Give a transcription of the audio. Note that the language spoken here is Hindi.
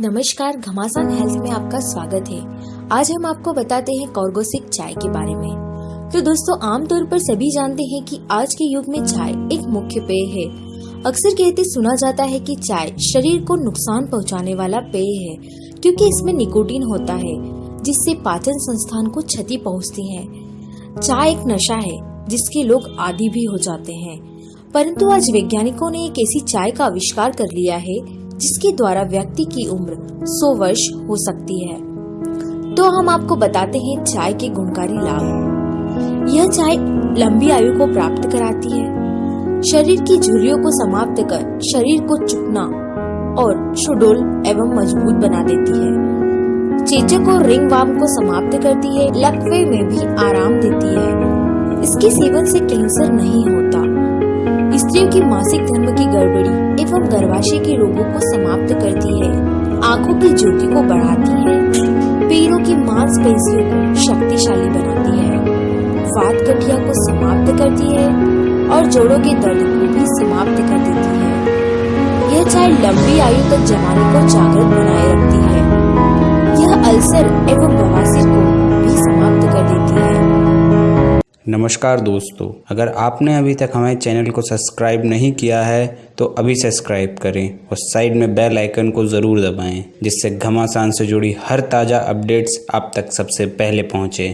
नमस्कार, घमासान हेल्थ में आपका स्वागत है। आज हम आपको बताते हैं कॉर्गोसिक चाय के बारे में। तो दोस्तों, आमतौर पर सभी जानते हैं कि आज के युग में चाय एक मुख्य पेय है। अक्सर कहते सुना जाता है कि चाय शरीर को नुकसान पहुँचाने वाला पेय है, क्योंकि इसमें निकोटीन होता है, जिससे पाचन संस्थान को क्षति पहुँचती है। चाय एक नशा है, जिसके लोग आदि भी हो जाते हैं। परंतु आज वैज्ञानिकों ने एक ऐसी चाय का आविष्कार कर लिया है जिसके द्वारा व्यक्ति की उम्र 100 वर्ष हो सकती है। तो हम आपको बताते हैं चाय के गुणकारी लाभ। यह चाय लंबी आयु को प्राप्त कराती है। शरीर की झुर्रियों को समाप्त कर शरीर को चुकना और सुडोल एवं मज़बूत बना देती है। चेचक और रिंग वाम को समाप्त करती है, लकवे में भी आराम देती है। इसके सेवन से कैंसर नहीं होता। स्त्रियों की मासिक धर्म की गड़बड़ी एवं गर्भाशय के रोगों को समाप्त करती है। आँखों की ज्योति को बढ़ाती है। पैरों की मांसपेशियों को शक्तिशाली बनाती है। वात गठिया को समाप्त करती है और जोड़ों के दर्द को भी समाप्त कर देती है। यह चाय लंबी आयु तक जवानी को जागृत बनाए रखती है। यह अल्सर एवं बवासीर नमस्कार दोस्तों, अगर आपने अभी तक हमारे चैनल को सब्सक्राइब नहीं किया है तो अभी सब्सक्राइब करें और साइड में बेल आइकन को ज़रूर दबाएँ, जिससे घमासान से जुड़ी हर ताज़ा अपडेट्स आप तक सबसे पहले पहुँचे।